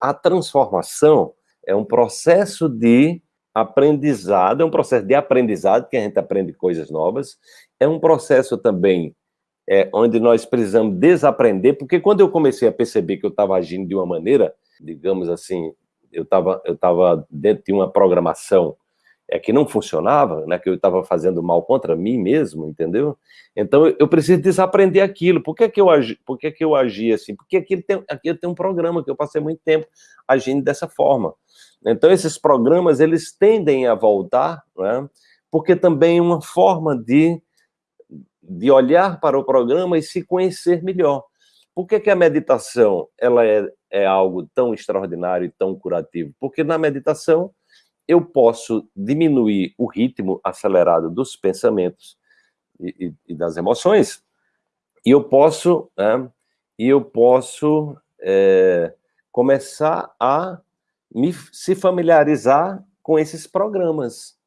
a transformação é um processo de aprendizado, é um processo de aprendizado, que a gente aprende coisas novas, é um processo também é, onde nós precisamos desaprender, porque quando eu comecei a perceber que eu estava agindo de uma maneira, digamos assim, eu estava eu tava dentro de uma programação é que não funcionava, né, que eu estava fazendo mal contra mim mesmo, entendeu? Então eu preciso desaprender aquilo. Por que, que eu agi, por que, que eu agi assim? Porque aqui tem, aqui tem um programa que eu passei muito tempo agindo dessa forma. Então esses programas eles tendem a voltar, né? Porque também é uma forma de de olhar para o programa e se conhecer melhor. Por que, que a meditação ela é, é algo tão extraordinário e tão curativo? Porque na meditação eu posso diminuir o ritmo acelerado dos pensamentos e, e, e das emoções, e eu posso, né, e eu posso é, começar a me, se familiarizar com esses programas.